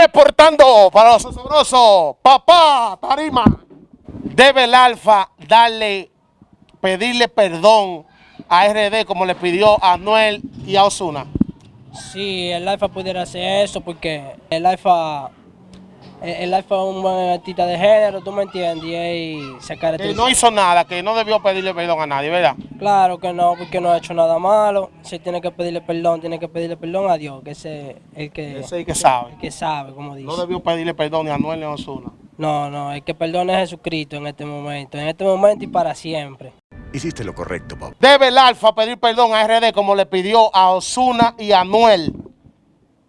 Reportando para los asombrosos, papá, Tarima. Debe el Alfa darle, pedirle perdón a RD como le pidió a Anuel y a Osuna. Sí, el Alfa pudiera hacer eso porque el Alfa, el, el Alfa es un buen artista de género, tú me entiendes, y él se Que caracteriza. no hizo nada, que no debió pedirle perdón a nadie, ¿verdad? Claro que no, porque no ha hecho nada malo. Si tiene que pedirle perdón, tiene que pedirle perdón a Dios, que ese es el que, Ese es el que sabe. el que sabe, como dice. No debió pedirle perdón ni a Anuel ni a Osuna. No, no, el que perdona es Jesucristo en este momento, en este momento y para siempre. Hiciste lo correcto, Bob. Debe el Alfa pedir perdón a RD como le pidió a Osuna y a Anuel.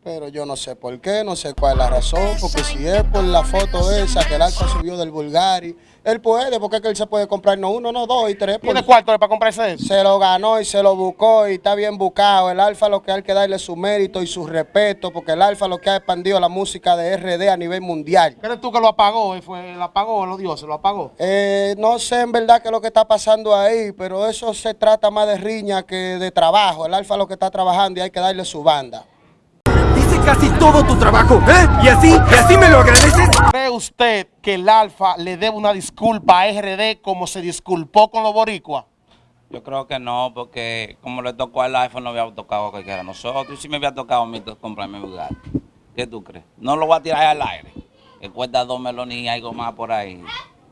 Pero yo no sé por qué, no sé cuál es la razón, porque si es por la foto esa que el Alfa subió del Bulgari, él puede, porque es que él se puede comprar no uno, no dos y tres. por- ¿Tiene cuarto para comprarse eso? se lo ganó y se lo buscó y está bien buscado. El Alfa lo que hay que darle su mérito y su respeto, porque el Alfa lo que ha expandido la música de RD a nivel mundial. ¿Crees tú que lo apagó? ¿Él fue, ¿Lo apagó los dioses? ¿Lo apagó? Eh, no sé en verdad qué es lo que está pasando ahí, pero eso se trata más de riña que de trabajo. El Alfa lo que está trabajando y hay que darle su banda. Casi todo tu trabajo, ¿eh? ¿Y así? ¿Y así me lo agradeces? ¿Cree usted que el Alfa le debe una disculpa a RD como se disculpó con los boricuas? Yo creo que no, porque como le tocó al iPhone, no había tocado a cualquiera de nosotros. Y si me había tocado a mí comprarme un Bugatti. ¿Qué tú crees? No lo voy a tirar al aire. Que cuesta dos melones y algo más por ahí.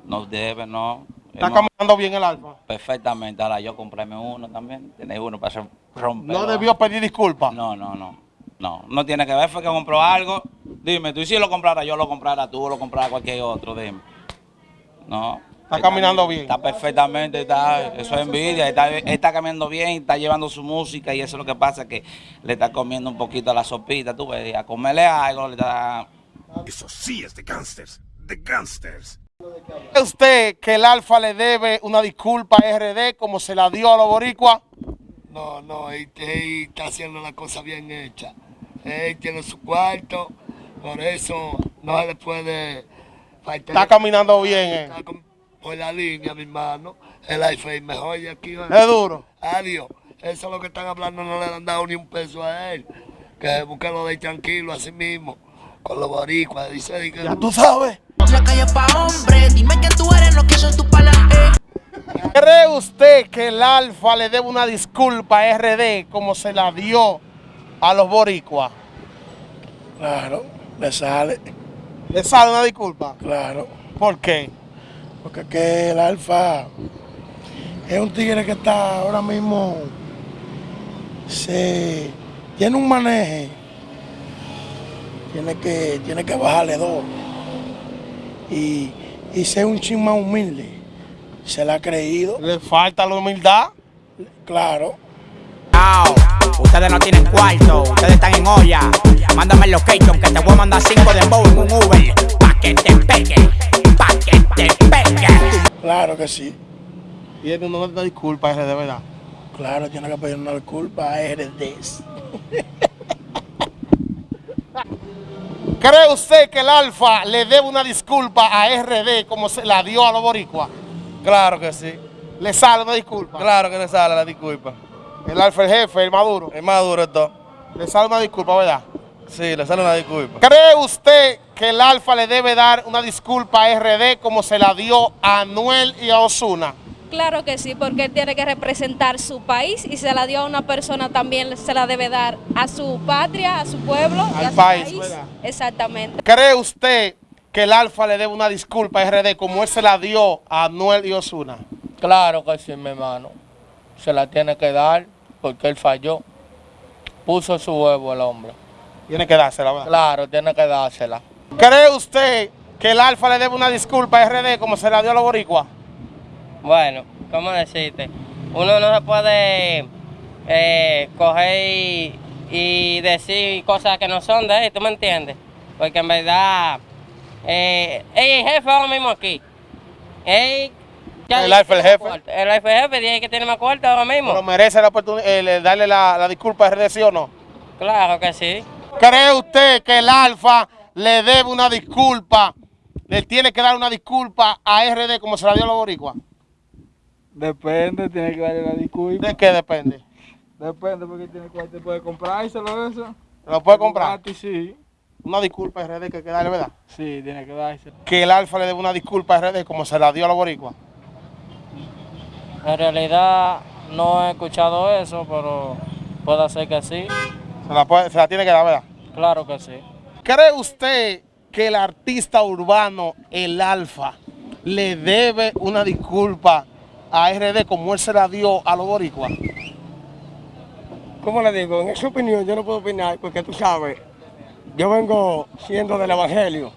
No debe, no. ¿Está caminando bien el Alfa? Perfectamente. Ahora yo comprarme uno también. Tenéis uno para romper. No debió pedir disculpas. No, no, no. No, no tiene que ver, fue que compró algo. Dime, tú y si lo comprara yo, lo comprara tú, lo comprara cualquier otro, dime. No. Está caminando bien. Está perfectamente, está, eso es envidia, está, está caminando bien, está llevando su música y eso es lo que pasa, que le está comiendo un poquito a la sopita, tú ves, a comerle algo, le está... Eso sí es de gangsters. De gangsters. ¿Cree usted que el Alfa le debe una disculpa a RD como se la dio a los boricuas? No, no, él, él está haciendo la cosa bien hecha. Él tiene su cuarto, por eso no se le puede faltar. Está caminando bien, eh. Está con- por la línea, mi hermano. El iPhone mejor de aquí. ¿eh? Es duro. Adiós. Eso es lo que están hablando, no le han dado ni un peso a él. Que busque lo de tranquilo así mismo, con los boricuas. Dice di que Ya tú sabes. La calle pa' hombre, dime que tú eres lo que son tus panas. eh. ¿Cree usted que el Alfa le debe una disculpa a RD como se la dio a los boricuas? Claro, le sale, ¿Le sale una disculpa? claro. ¿Por qué? Porque que el Alfa es un tigre que está ahora mismo, se tiene un maneje, tiene que, tiene que bajarle dos y, y ser un chin más humilde. Se la ha creído, ¿Le falta la humildad? claro. Ustedes no tienen cuarto, ustedes están en olla. Mándame el location que te voy a mandar cinco de en un Uber. Pa' que te pegue, pa' que te pegue. Claro que sí. Y él no le da disculpa a RD, ¿verdad? Claro, tiene que pedir una disculpa a RDs. ¿Cree usted que el Alfa le debe una disculpa a RD como se la dio a los boricuas? Claro que sí. ¿Le sale una disculpa? Claro que le sale la disculpa. El Alfa, el jefe, el maduro. Es más duro esto. Le sale una disculpa, ¿verdad? Sí, le sale una disculpa. ¿Cree usted que el Alfa le debe dar una disculpa a RD como se la dio a Anuel y a Osuna? Claro que sí, porque él tiene que representar su país y se la dio a una persona también se la debe dar a su patria, a su pueblo y Al a su país, país. ¿verdad? Exactamente. ¿Cree usted que el Alfa le debe una disculpa a RD como él se la dio a Anuel y Osuna? Claro que sí, mi hermano. Se la tiene que dar porque él falló. Puso su huevo el hombre. Tiene que dársela, ¿verdad? Claro, tiene que dársela. ¿Cree usted que el Alfa le debe una disculpa a RD como se la dio a los boricuas? Bueno, ¿cómo decirte? Uno no se puede eh, coger y, y decir cosas que no son de él, ¿tú me entiendes? Porque en verdad, eh, el jefe ahora mismo aquí. Él, ya El tiene jefe. cuarto. El Alfa, el jefe, dice que tiene más cuarto ahora mismo. ¿Pero merece la oportunidad darle la, la disculpa a RD, sí o no? Claro que sí. ¿Cree usted que el Alfa le debe una disculpa, le tiene que dar una disculpa a RD como se la dio a los boricuas? Depende, tiene que darle la disculpa. ¿De qué depende? Depende porque tiene cuarto puede comprárselo eso. ¿Lo puede comprar? Gratis, sí. Una disculpa a RD que hay que darle, ¿verdad? Sí, tiene que darse. Que el Alfa le dé una disculpa a RD como se la dio a los boricuas. En realidad no he escuchado eso, pero puede ser que sí. Se la, puede- se la tiene que dar, ¿verdad? Claro que sí. ¿Cree usted que el artista urbano, el Alfa, le debe una disculpa a RD como él se la dio a los boricuas? ¿Cómo le digo? En esa opinión yo no puedo opinar porque tú sabes, yo vengo siendo del Evangelio.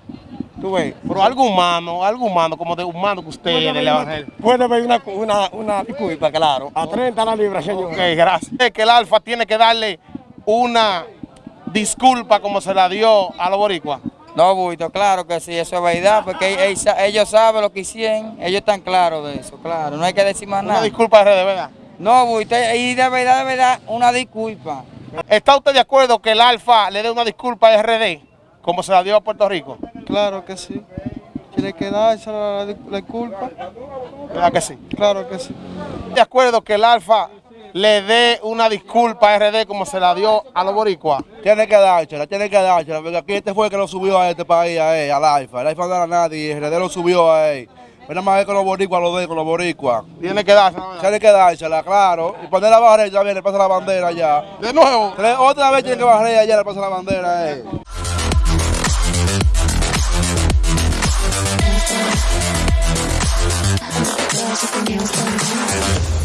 Tú ves. Pero algo humano, algo humano, como de humano que usted es del Evangelio. Puede haber una, una, una disculpa, claro. A 30 la libra, señor. Ok, gracias. Es que el Alfa tiene que darle una disculpa como se la dio a los boricuas. No, Buito, claro que sí, eso es verdad, porque ellos, saben lo que hicieron, ellos están claros de eso, claro, no hay que decir más Una nada. disculpa a RD, ¿verdad? No, Buito, y de verdad, de verdad, una disculpa. ¿Está usted de acuerdo que el Alfa le dé una disculpa a RD como se la dio a Puerto Rico? Claro que sí. Tiene que darse la, la disculpa. ¿Verdad que sí? Claro que sí. de acuerdo que el Alfa le dé una disculpa a RD como se la dio a los boricuas? Tiene que dársela, tiene que dársela, porque aquí este fue el que lo subió a este país, a él, al AIFA. El AIFA no era nadie y RD lo subió a él. Pero nada más es con los boricuas, lo de con los boricuas. Tiene que dársela, ¿verdad? Tiene que dársela, claro. Y poner la barrera, ya viene, le pasa la bandera ya. De nuevo. Otra vez tiene que barrer allá, le pasa la bandera a él. There's something else going on.